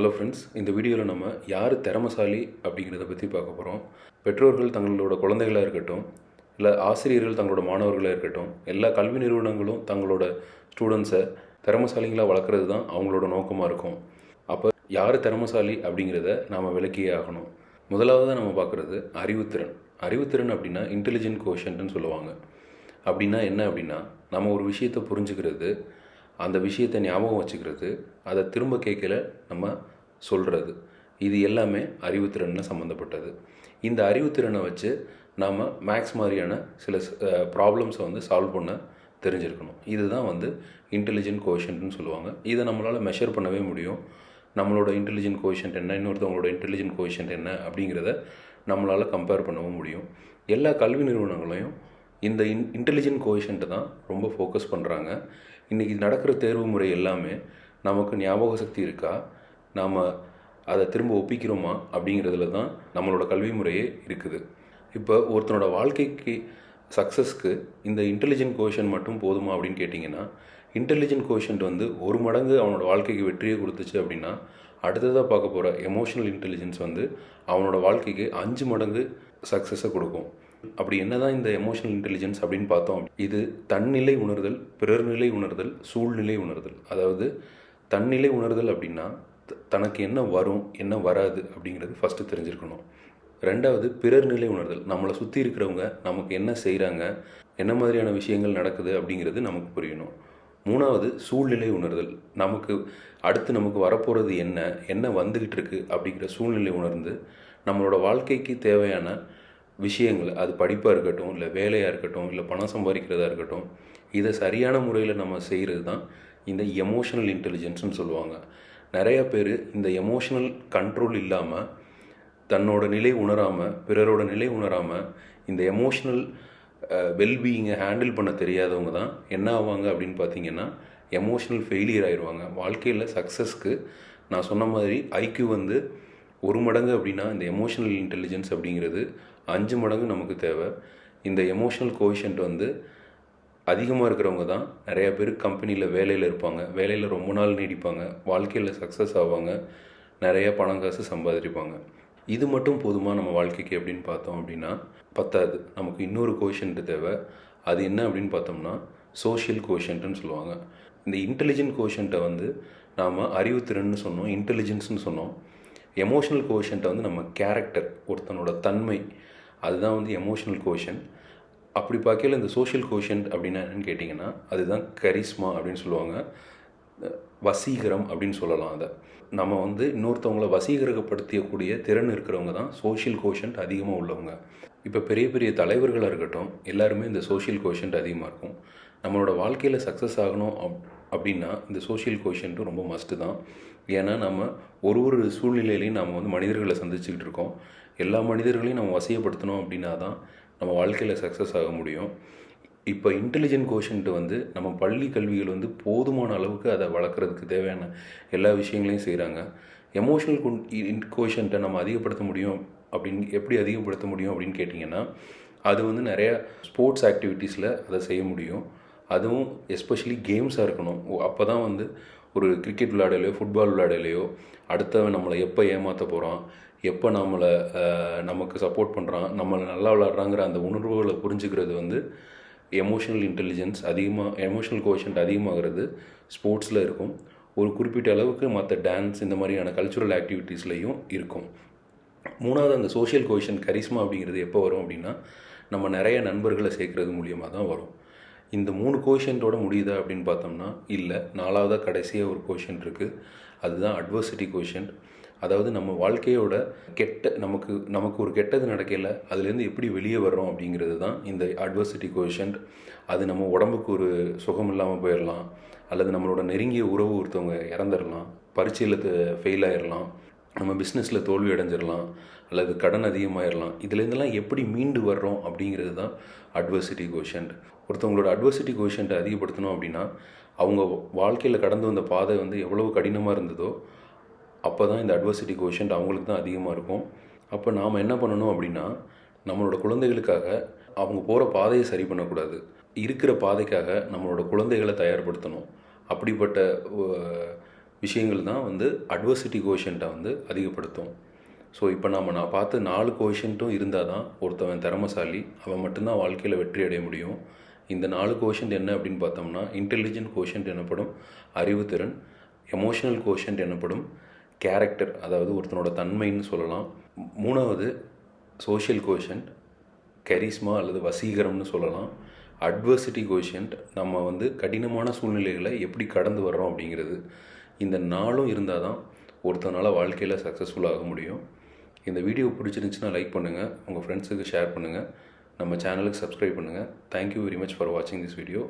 Hello friends இந்த வீடியோவில் நம்ம யார் திறமசாலி அப்படிங்கிறத பற்றி பார்க்க போகிறோம் பெற்றோர்கள் தங்களோட குழந்தைகளாக இருக்கட்டும் இல்லை ஆசிரியர்கள் தங்களோட மாணவர்களாக இருக்கட்டும் எல்லா கல்வி நிறுவனங்களும் தங்களோட ஸ்டூடெண்ட்ஸை திறமசாலிங்களாக வளர்க்குறது தான் அவங்களோட நோக்கமாக இருக்கும். அப்போ யார் திறமசாலி அப்படிங்கிறத நாம் விளக்கியே ஆகணும். முதலாவது நம்ம பார்க்குறது அறிவுத்திறன். அறிவுத்திறன் அப்படின்னா இன்டெலிஜென்ட் கோஷன்ட்னு சொல்லுவாங்க. அப்படின்னா என்ன அப்படின்னா நம்ம ஒரு விஷயத்தை புரிஞ்சுக்கிறது அந்த விஷயத்தை ஞாபகம் வச்சுக்கிறது அதை திரும்ப கேட்கல நம்ம சொல்கிறது இது எல்லாமே அறிவுத்திறனில் சம்மந்தப்பட்டது இந்த அறிவுத்திறனை வச்சு நாம் மேக்ஸ் மாதிரியான சில ப்ராப்ளம்ஸை வந்து சால்வ் பண்ண தெரிஞ்சிருக்கணும். இதுதான் வந்து இன்டெலிஜென்ட் கோஷன்ட்னு சொல்லுவாங்க. இதை நம்மளால் மெஷர் பண்ணவே முடியும். நம்மளோட இன்டெலிஜென்ட் கோஷன்ட் என்ன இன்னொருத்தவங்களோட இன்டெலிஜென்ட் கோஷன்ட் என்ன அப்படிங்கிறத நம்மளால் கம்பேர் பண்ணவும் முடியும். எல்லா கல்வி நிறுவனங்களையும் இந்த இன் இன்டெலிஜென்ட் கோஷன்ட்டு தான் ரொம்ப ஃபோக்கஸ் பண்ணுறாங்க இன்றைக்கி நடக்கிற தேர்வு முறை எல்லாமே நமக்கு ஞாபக சக்தி இருக்கா? நாம் அதை திரும்ப ஒப்பிக்கிறோமா? அப்படிங்கிறதுல தான் நம்மளோட கல்வி முறையே இருக்குது. இப்போ ஒருத்தனோட வாழ்க்கைக்கு சக்ஸஸ்க்கு இந்த இன்டெலிஜென்ட் கோஷன் மட்டும் போதுமா அப்படின்னு கேட்டிங்கன்னா இன்டெலிஜென்ட் கோஷன்ட் வந்து ஒரு மடங்கு அவனோட வாழ்க்கைக்கு வெற்றியை கொடுத்துச்சு அப்படின்னா அடுத்ததாக பார்க்க போகிற எமோஷனல் இன்டெலிஜென்ஸ் வந்து அவனோட வாழ்க்கைக்கு அஞ்சு மடங்கு சக்ஸஸை கொடுக்கும். அப்படி என்னதான் இந்த எமோஷனல் இன்டெலிஜென்ஸ் அப்படின்னு பார்த்தோம் இது தன்னிலை உணர்தல் பிறர்நிலை உணர்தல் சூழ்நிலை உணர்தல். அதாவது தன்னிலை உணர்தல் அப்படின்னா த- தனக்கு என்ன வரும் என்ன வராது அப்படிங்கிறது ஃபஸ்ட்டு தெரிஞ்சிருக்கணும். ரெண்டாவது பிறர்நிலை உணர்தல். நம்மளை சுற்றி இருக்கிறவங்க நமக்கு என்ன செய்கிறாங்க என்ன மாதிரியான விஷயங்கள் நடக்குது அப்படிங்கிறது நமக்கு புரியணும். மூணாவது சூழ்நிலை உணர்தல். நமக்கு அடுத்து நமக்கு வரப்போகிறது என்ன என்ன வந்துக்கிட்டு இருக்குது அப்படிங்கிற சூழ்நிலை உணர்ந்து நம்மளோட வாழ்க்கைக்கு தேவையான விஷயங்கள் அது படிப்பாக இருக்கட்டும் இல்லை வேலையாக இருக்கட்டும் இல்லை பணம் சம்பாதிக்கிறதா இருக்கட்டும் இதை சரியான முறையில் நம்ம செய்கிறது தான் இந்த எமோஷனல் இன்டெலிஜென்ஸ்னு சொல்லுவாங்க. நிறையா பேர் இந்த எமோஷனல் கண்ட்ரோல் இல்லாமல் தன்னோட நிலை உணராமல் பிறரோட நிலை உணராமல் இந்த எமோஷ்னல் வெல்பீயிங்கை ஹேண்டில் பண்ண தெரியாதவங்க தான் என்ன ஆவாங்க அப்படின்னு பார்த்தீங்கன்னா எமோஷ்னல் ஃபெயிலியர் ஆயிடுவாங்க. வாழ்க்கையில் சக்ஸஸ்க்கு நான் சொன்ன மாதிரி ஐக்யூ வந்து ஒரு மடங்கு அப்படின்னா இந்த எமோஷனல் இன்டெலிஜென்ஸ் அப்படிங்கிறது அஞ்சு மடங்கு நமக்கு தேவை. இந்த எமோஷனல் கோஷன்ட் வந்து அதிகமாக இருக்கிறவங்க தான் நிறையா பேர் கம்பெனியில் வேலையில் இருப்பாங்க. வேலையில் ரொம்ப நாள் நீடிப்பாங்க. வாழ்க்கையில் சக்ஸஸ் ஆவாங்க. நிறைய பணம் காசு சம்பாதிப்பாங்க. இது மட்டும் போதுமா நம்ம வாழ்க்கைக்கு அப்படின்னு பார்த்தோம் அப்படின்னா பத்தாது. நமக்கு இன்னொரு கோஷன்ட்டு தேவை. அது என்ன அப்படின்னு பார்த்தோம்னா சோஷியல் கோஷன்ட்டுன்னு சொல்லுவாங்க. இந்த இன்டெலிஜென்ட் கோஷன்ட்டை வந்து நாம் அறிவுத்திறன்னு சொன்னோம். இன்டெலிஜென்ஸ்னு சொன்னோம். எமோஷனல் கோஷன்ட்டை வந்து நம்ம கேரக்டர் ஒருத்தனோட தன்மை அதுதான் வந்து எமோஷனல் கோஷன் அப்படி பார்க்கையில் இந்த சோஷியல் கோஷன்ட் அப்படின்னா என்னன்னு கேட்டிங்கன்னா அதுதான் கரிஸ்மா அப்படின்னு சொல்லுவாங்க. வசீகரம் அப்படின்னு சொல்லலாம் அதை. நம்ம வந்து இன்னொருத்தவங்கள வசீகரப்படுத்தியக்கூடிய திறன் இருக்கிறவங்க தான் சோஷியல் கோஷன்ட் அதிகமாக உள்ளவங்க. இப்போ பெரிய பெரிய தலைவர்களாக இருக்கட்டும் எல்லாருமே இந்த சோஷியல் கோஷன்ட் அதிகமாக இருக்கும். நம்மளோட வாழ்க்கையில் சக்ஸஸ் ஆகணும் அப் அப்படின்னா இந்த சோஷியல் கோஷன்ட்டும் ரொம்ப மஸ்ட்டு தான். ஏன்னா நம்ம ஒரு ஒரு சூழ்நிலையிலையும் நம்ம வந்து மனிதர்களை சந்திச்சுக்கிட்டு இருக்கோம். எல்லா மனிதர்களையும் நம்ம வசியப்படுத்தணும் அப்படின்னா தான் நம்ம வாழ்க்கையில் சக்ஸஸ் ஆக முடியும். இப்போ இன்டெலிஜென்ட் கோஷன்ட்டு வந்து நம்ம பள்ளி கல்விகள் வந்து போதுமான அளவுக்கு அதை வளர்க்குறதுக்கு தேவையான எல்லா விஷயங்களையும் செய்கிறாங்க எமோஷனல் கோஷன்ட்டை நம்ம அதிகப்படுத்த முடியும் அப்படின்னு எப்படி அதிகப்படுத்த முடியும் அப்படின்னு கேட்டிங்கன்னா அது வந்து நிறையா ஸ்போர்ட்ஸ் ஆக்டிவிட்டீஸில் அதை செய்ய முடியும். அதுவும் எஸ்பெஷலி கேம்ஸாக இருக்கணும். அப்போ தான் வந்து ஒரு கிரிக்கெட் விளையாடலையோ ஃபுட்பால் விளையாடலையோ அடுத்தவன் நம்மளை எப்போ ஏமாற்ற போகிறான் எப்போ நம்மளை நமக்கு சப்போர்ட் பண்ணுறான் நம்மளை நல்லா விளாட்றாங்கிற அந்த உணர்வுகளை புரிஞ்சுக்கிறது வந்து எமோஷனல் இன்டெலிஜென்ஸ் அதிகமாக எமோஷனல் கோஷன்ட் அதிகமாகிறது ஸ்போர்ட்ஸில் இருக்கும். ஒரு குறிப்பிட்ட அளவுக்கு மற்ற டான்ஸ் இந்த மாதிரியான கல்ச்சுரல் ஆக்டிவிட்டீஸ்லேயும் இருக்கும். மூணாவது அந்த சோஷியல் கோஷன் கரிஸ்மா அப்படிங்கிறது எப்போ வரும் அப்படின்னா நம்ம நிறைய நண்பர்களை சேர்க்கறது மூலியமாக தான் வரும். இந்த மூணு கோஷன்ட்டோட முடியுதா அப்படின்னு பார்த்தோம்னா இல்லை. நாலாவதாக கடைசியாக ஒரு கோஷன் இருக்குது அதுதான் அட்வர்சிட்டி கோஷன் அதாவது நம்ம வாழ்க்கையோட கெட்ட நமக்கு நமக்கு ஒரு கெட்டது நடக்கல அதுலேருந்து எப்படி வெளியே வர்றோம் அப்படிங்கிறது தான் இந்த அட்வர்சிட்டி கோஷன்ட் அது நம்ம உடம்புக்கு ஒரு சுகம் இல்லாமல் போயிடலாம் அல்லது நம்மளோட நெருங்கிய உறவு ஒருத்தவங்க இறந்துடலாம் பரீட்சையில் ஃபெயில் ஆயிடலாம் நம்ம பிஸ்னஸில் தோல்வி அடைஞ்சிடலாம் அல்லது கடன் அதிகமாகிடலாம் இதுலேருந்துலாம் எப்படி மீண்டு வர்றோம் அப்படிங்கிறது தான் அட்வர்சிட்டி கோஷன்ட் ஒருத்தவங்களோட அட்வர்சிட்டி கோஷன்ட்டை அதிகப்படுத்தணும் அப்படின்னா அவங்க வாழ்க்கையில் கடந்து வந்த பாதை வந்து எவ்வளவு கடினமாக இருந்ததோ அப்போ தான் இந்த அட்வர்சிட்டி கோஷன்ட் அவங்களுக்கு தான் அதிகமாக இருக்கும். அப்போ நாம் என்ன பண்ணணும் அப்படின்னா நம்மளோட குழந்தைகளுக்காக அவங்க போகிற பாதையை சரி பண்ணக்கூடாது. இருக்கிற பாதைக்காக நம்மளோட குழந்தைகளை தயார்படுத்தணும். அப்படிப்பட்ட விஷயங்கள் தான் வந்து அட்வர்சிட்டி கோஷன்ட்டை வந்து அதிகப்படுத்தும். ஸோ இப்போ நாம் நான் பார்த்து நாலு கோஷன்ட்டும் இருந்தால் தான் ஒருத்தவன் திறமசாலி அவன் மட்டும்தான் வாழ்க்கையில் வெற்றி அடைய முடியும். இந்த நாலு கோஷன்ட் என்ன அப்படின்னு பார்த்தோம்னா இன்டெலிஜென்ட் கோஷன்ட் எனப்படும் அறிவுத்திறன் எமோஷனல் கோஷன்ட் எனப்படும் கேரக்டர் அதாவது ஒருத்தனோட தன்மைன்னு சொல்லலாம். மூணாவது சோஷியல் கோஷன்ட் கரிஸ்மா அல்லது வசீகரம்னு சொல்லலாம். அட்வர்சிட்டி கோஷன்ட் நம்ம வந்து கடினமான சூழ்நிலைகளை எப்படி கடந்து வர்றோம் அப்படிங்கிறது. இந்த நாளும் இருந்தால் தான் ஒருத்தனால் வாழ்க்கையில் சக்ஸஸ்ஃபுல்லாக முடியும். இந்த வீடியோ பிடிச்சிருந்துச்சுன்னா லைக் பண்ணுங்கள் உங்கள் ஃப்ரெண்ட்ஸுக்கு ஷேர் பண்ணுங்கள் நம்ம சேனலுக்கு சப்ஸ்கிரைப் பண்ணுங்கள் thank you very much for வாட்சிங் திஸ் வீடியோ